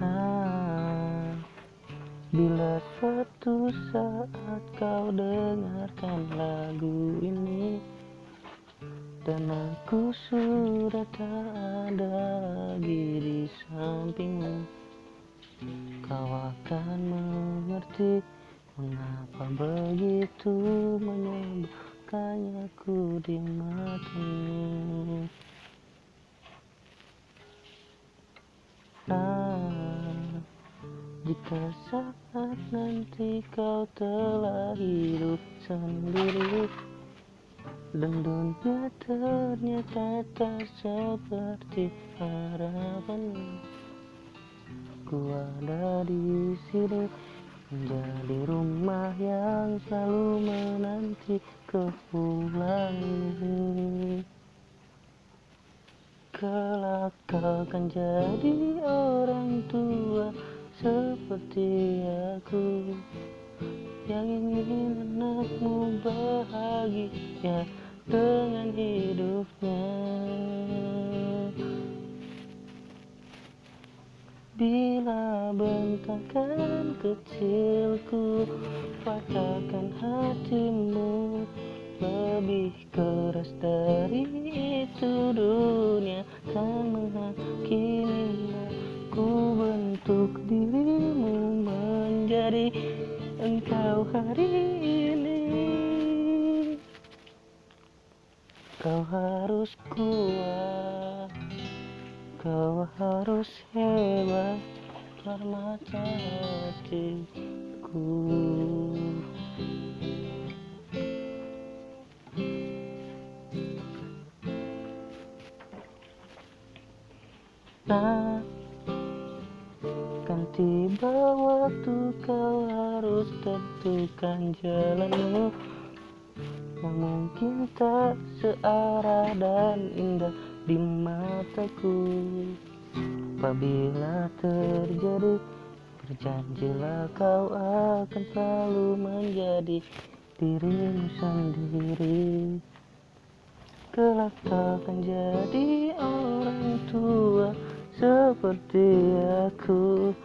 Nah, bila suatu saat kau dengarkan lagu ini Dan aku sudah tak ada lagi di sampingmu Kau akan mengerti mengapa begitu menyebabkannya ku di matamu jika saat nanti kau telah hidup sendiri Dan dunia ternyata tak seperti harapanmu Ku ada di sini menjadi rumah yang selalu menanti kepulangmu Kelak kau akan jadi orang seperti aku Yang ingin anakmu bahagia dengan hidupnya. Bila bentakan kecilku patahkan hatimu. Lebih keras dari itu dunia kan menghakimimu engkau hari ini. Kau harus kuat. Kau harus hebat. Permata hatiku. Nah, tiba waktu kau harus tentukan jalanmu. Yang mungkin tak searah dan indah di mataku. Apabila terjadi Berjanjilah kau akan selalu menjadi dirimu sendiri. Kelak akan jadi orang tua seperti aku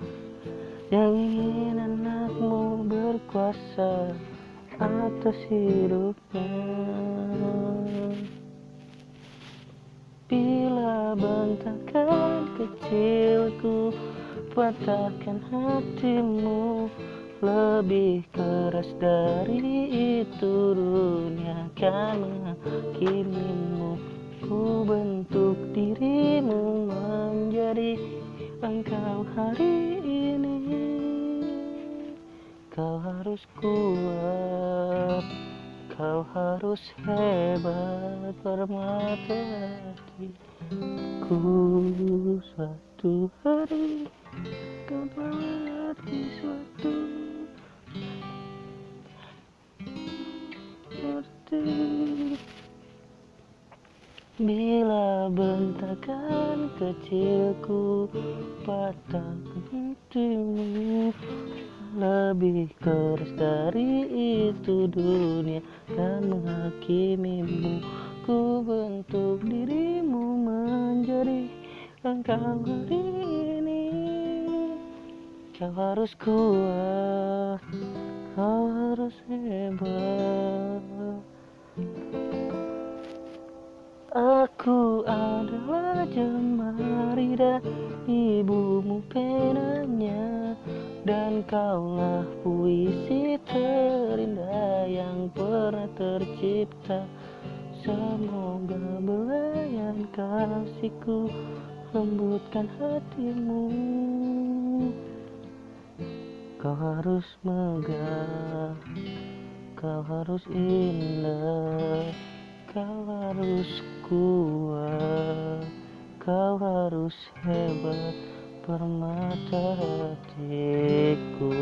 Yang ingin anakmu berkuasa atas hidupnya. Bila bentakan kecilku patahkan hatimu lebih keras dari itu. Dunia akan menghakimimu Ku bentuk menjadi engkau hari ini. Kau harus kuat Kau harus hebat permata hatiku. Suatu hari kau melewati suatu seperti Bila bentakan kecilku patahkan hatimu. Lebih keras dari itu dunia dan menghakimimu. Ku bentuk dirimu menjadi engkau hari ini. Kau harus kuat, kau harus hebat Aku adalah jemari dan ibumu penanya Dan kaulah puisi terindah yang pernah tercipta. Semoga belayan kasihku lembutkan hatimu. Kau harus megah, kau harus indah Kau harus kuat, kau harus hebat Permata hatiku